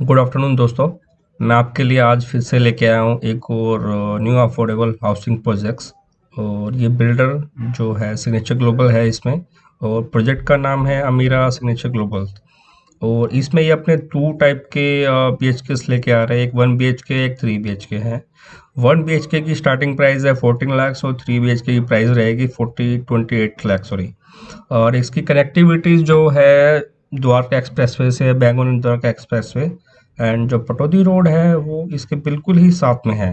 Good afternoon दोस्तों। मैं आपके लिए आज फिर से लेके आया हूँ एक और न्यू अफोर्डेबल हाउसिंग प्रोजेक्ट्स और ये बिल्डर जो है सिग्नेचर ग्लोबल है इसमें और प्रोजेक्ट का नाम है अमीरा सिग्नेचर ग्लोबल और इसमें ये अपने टू टाइप के बी एच के लेके आ रहे हैं। एक वन बी एच के एक थ्री बी एच के हैं। वन बी एच के की स्टार्टिंग प्राइस है फोर्टीन लैक्स और थ्री बी एच के की प्राइस रहेगी forty twenty eight lakhs sorry और इसकी कनेक्टिविटी जो है द्वारका एक्सप्रेस वे से Bangalore Dwarka express way and जो पटौदी रोड है वो इसके बिल्कुल ही साथ में है।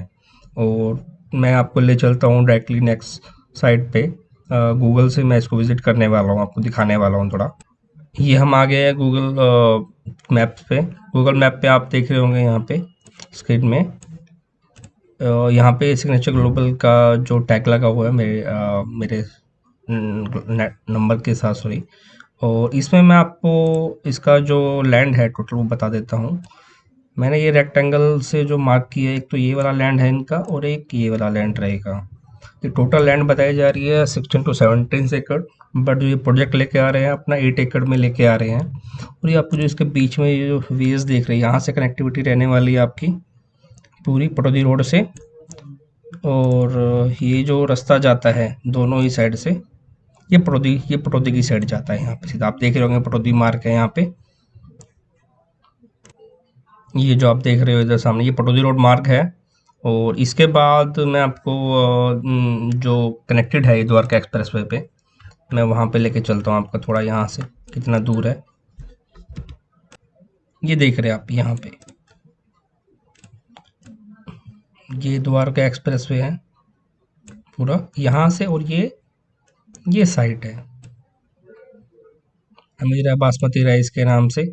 और मैं आपको ले चलता हूँ डायरेक्टली नेक्स्ट साइड पे। गूगल से मैं इसको विज़िट करने वाला हूँ आपको दिखाने वाला हूँ थोड़ा। ये हम आ गए हैं गूगल मैप पे। गूगल मैप पे आप देख रहे होंगे यहाँ पे स्क्रीन में। यहाँ पे सिग्नेचर ग्लोबल का जो टैग लगा हुआ है मेरे आ, मेरे नंबर के साथ सॉरी और इसमें मैं आपको इसका जो लैंड है टोटल वो बता देता हूँ। मैंने ये रेक्टेंगल से जो मार्क किया है, एक तो ये वाला लैंड है इनका और एक ये वाला लैंड रहेगा। ये टोटल लैंड बताई जा रही है सिक्सटीन टू सेवनटीन एकड़ बट जो ये प्रोजेक्ट लेके आ रहे हैं, अपना एट एकड़ में लेके आ रहे हैं। और ये आपको जो इसके बीच में ये जो वेज देख रही है, यहाँ से कनेक्टिविटी रहने वाली है आपकी पूरी पटौदी रोड से। और ये जो रास्ता जाता है दोनों ही साइड से ये पटौदी ये पटौदी की साइड जाता है यहाँ पे। सीधा आप देख रहे होंगे पटौदी मार्ग है यहाँ पे। ये जो आप देख रहे हो इधर सामने, ये पटौदी रोड मार्ग है। और इसके बाद मैं आपको जो कनेक्टेड है द्वारका एक्सप्रेस वे पे, मैं वहाँ पे लेके चलता हूँ आपका थोड़ा यहाँ से, कितना दूर है। ये देख रहे हैं आप यहाँ पे। ये द्वारका एक्सप्रेस वे है, पूरा यहाँ से और ये ये साइट है। अमीरा बासमती राइस के नाम से।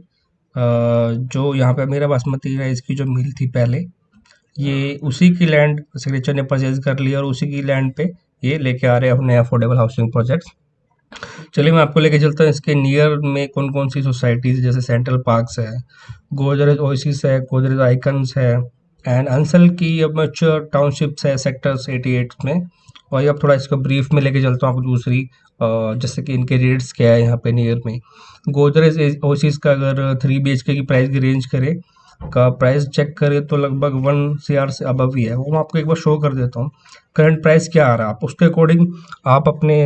जो यहाँ पे अमीरा बासमती राइस की जो मिल थी पहले, ये उसी की लैंड सिग्नेचर ने परचेज कर लिया और उसी की लैंड पे ये लेके आ रहे हैं अपने अफोर्डेबल हाउसिंग प्रोजेक्ट्स चलिए मैं आपको लेके चलता हूँ, इसके नियर में कौन कौन सी सोसाइटीज़ जैसे सेंट्रल पार्क्स है गोदरेज ओसिस है गोदरेज आइकन्स है एंड अंसल की अब मच्योर टाउनशिप्स है सेक्टर्स एटी एट में। और अब थोड़ा इसको ब्रीफ में लेके चलता हूँ आपको दूसरी जैसे कि इनके रेट्स क्या है यहाँ पे नियर में। गोदरेज ओसिस का अगर थ्री बी की प्राइस की रेंज करे, का प्राइस चेक करें तो लगभग वन सी से अबव ही है। वो मैं आपको एक बार शो कर देता हूँ। करंट प्राइस क्या आ रहा है? आप उसके अकॉर्डिंग आप अपने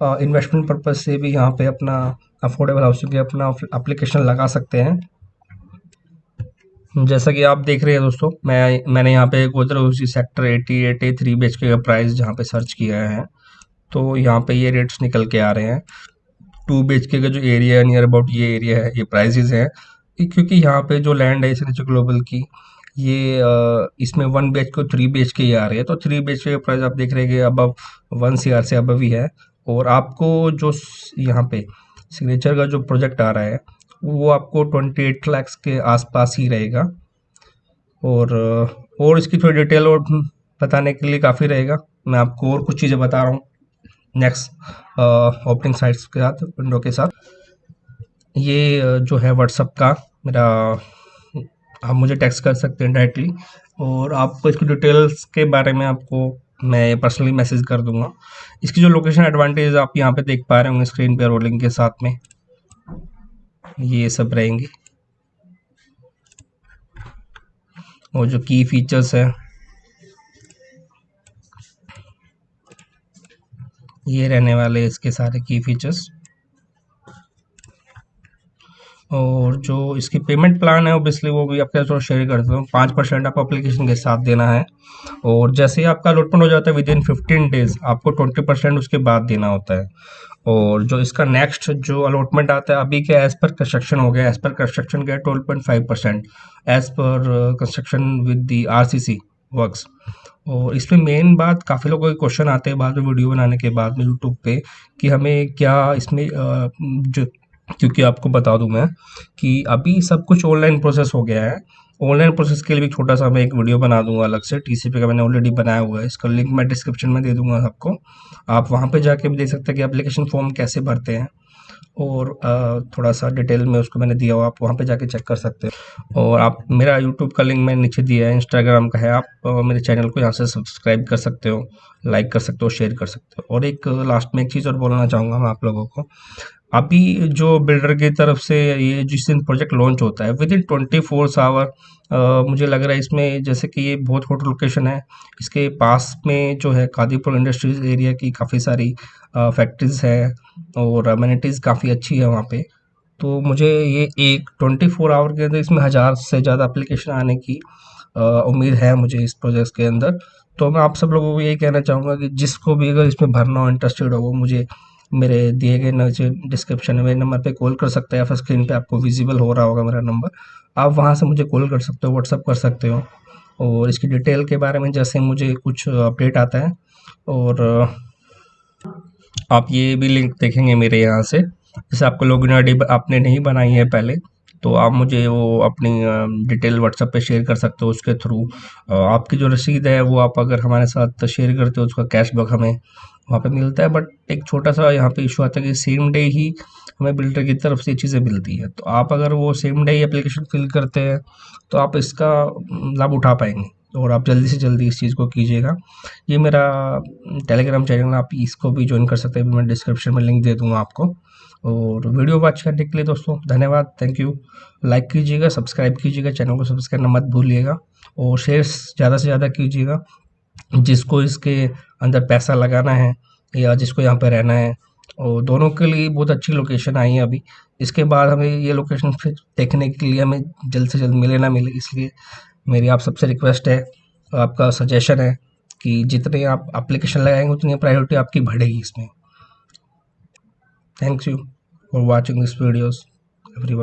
इन्वेस्टमेंट पर्पज से भी यहाँ पे अपना अफोर्डेबल हाउसिंग के अपना अप्लीकेशन लगा सकते हैं। जैसा कि आप देख रहे हैं दोस्तों, मैं, मैंने यहाँ पे Godrej sector eighty eighty three B का प्राइस जहाँ पे सर्च किया है। तो यहाँ पे ये रेट्स निकल के आ रहे हैं। टू बी का जो एरिया है नियर अबाउट ये एरिया है, ये प्राइजेज हैं। क्योंकि यहाँ पे जो लैंड है इसने ग्लोबल की, ये इसमें वन बी को थ्री बी के ही आ रही है। तो थ्री बी के प्राइस आप देख रहे हैं अब वन सी आर से अबव ही है। और आपको जो यहाँ पे सिग्नेचर का जो प्रोजेक्ट आ रहा है वो आपको ट्वेंटी एट लैक्स के आसपास ही रहेगा। और और इसकी थोड़ी डिटेल और बताने के लिए काफ़ी रहेगा। मैं आपको और कुछ चीज़ें बता रहा हूँ नेक्स्ट ओपनिंग साइट्स के साथ विंडो के साथ। ये जो है व्हाट्सअप का मेरा, आप मुझे टेक्स्ट कर सकते हैं डायरेक्टली और आपको इसकी डिटेल्स के बारे में आपको मैं पर्सनली मैसेज कर दूँगा। इसकी जो लोकेशन एडवांटेज आप यहाँ पे देख पा रहे होंगे स्क्रीन पे रोलिंग के साथ में। ये सब रहेंगे। और जो की फीचर्स है, ये रहने वाले इसके सारे की फीचर्स और जो इसकी पेमेंट प्लान है ओबियसली वो भी आपके साथ शेयर कर देता हूँ। पाँच परसेंट आपको अप्लीकेशन के साथ देना है। और जैसे ही आपका अलॉटमेंट हो जाता है विद इन फिफ्टीन डेज़ आपको ट्वेंटी परसेंट उसके बाद देना होता है। और जो इसका नेक्स्ट जो अलॉटमेंट आता है, अभी क्या एज पर कंस्ट्रक्शन हो गया एज पर कंस्ट्रक्शन क्या है twelve point five percent as per construction with the R C C works और इसमें मेन बात काफ़ी लोगों के क्वेश्चन आते हैं बाद में वीडियो बनाने के बाद में यूट्यूब पे कि हमें क्या इसमें जो क्योंकि आपको बता दूँ मैं कि अभी सब कुछ ऑनलाइन प्रोसेस हो गया है। ऑनलाइन प्रोसेस के लिए भी छोटा सा मैं एक वीडियो बना दूँगा अलग से टीसीपी का मैंने ऑलरेडी बनाया हुआ है। इसका लिंक मैं डिस्क्रिप्शन में दे दूँगा आपको। आप वहाँ पे जाके भी देख सकते हैं कि एप्लीकेशन फॉर्म कैसे भरते हैं। और थोड़ा सा डिटेल में उसको मैंने दिया हुआ आप वहाँ पे जाके चेक कर सकते हो। और आप, मेरा यूट्यूब का लिंक मैंने नीचे दिया है इंस्टाग्राम का है, आप मेरे चैनल को यहाँ से सब्सक्राइब कर सकते हो लाइक कर सकते हो शेयर कर सकते हो। और एक लास्ट में एक चीज़ और बोलना चाहूँगा मैं आप लोगों को। अभी जो बिल्डर की तरफ़ से ये जिस दिन प्रोजेक्ट लॉन्च होता है within twenty four hour मुझे लग रहा है इसमें जैसे कि ये बहुत हॉट लोकेशन है, इसके पास में जो है कादीपुर इंडस्ट्रीज़ एरिया की काफ़ी सारी फैक्ट्रीज है और अम्यूनिटीज़ काफ़ी अच्छी है वहाँ पे। तो मुझे ये एक ट्वेंटी फोर आवर के अंदर इसमें हज़ार से ज़्यादा एप्लीकेशन आने की उम्मीद है मुझे इस प्रोजेक्ट के अंदर। तो मैं आप सब लोगों को यही कहना चाहूँगा कि जिसको भी अगर इसमें भरना हो इंटरेस्टेड हो, वो मुझे मेरे दिए गए डिस्क्रिप्शन में मेरे नंबर पे कॉल कर सकते हैं या फिर स्क्रीन पे आपको विजिबल हो रहा होगा मेरा नंबर आप वहाँ से मुझे कॉल कर सकते हो व्हाट्सअप कर सकते हो। और इसकी डिटेल के बारे में जैसे मुझे कुछ अपडेट आता है और आप ये भी लिंक देखेंगे मेरे यहाँ से। जैसे आपको लॉगिन आई आपने नहीं बनाई है पहले तो आप मुझे वो अपनी डिटेल व्हाट्सएप पे शेयर कर सकते हो उसके थ्रू आपकी जो रसीद है वो आप अगर हमारे साथ शेयर करते हो, उसका कैशबैक हमें वहाँ पे मिलता है बट एक छोटा सा यहाँ पे इशू आता है कि सेम डे ही हमें बिल्डर की तरफ़ से चीज़ें मिलती है। तो आप अगर वो सेम डे ही एप्लीकेशन फिल करते हैं तो आप इसका लाभ उठा पाएँगे। और आप जल्दी से जल्दी इस चीज़ को कीजिएगा। ये मेरा टेलीग्राम चैनल आप इसको भी ज्वाइन कर सकते हैं। मैं डिस्क्रिप्शन में लिंक दे दूँगा आपको। और वीडियो वॉच करने के लिए दोस्तों, धन्यवाद। थैंक यू लाइक कीजिएगा सब्सक्राइब कीजिएगा चैनल को सब्सक्राइब करना मत भूलिएगा। और शेयर्स ज़्यादा से ज़्यादा कीजिएगा। जिसको इसके अंदर पैसा लगाना है या जिसको यहाँ पर रहना है। और दोनों के लिए बहुत अच्छी लोकेशन आई है अभी। इसके बाद हमें ये लोकेशन फिर देखने के लिए हमें जल्द से जल्द मिले ना मिले, इसलिए मेरी आप सबसे रिक्वेस्ट है, आपका सजेशन है कि जितने आप एप्लीकेशन लगाएँगे, उतनी प्रायोरिटी आपकी बढ़ेगी इसमें। Thank you for watching this videos everyone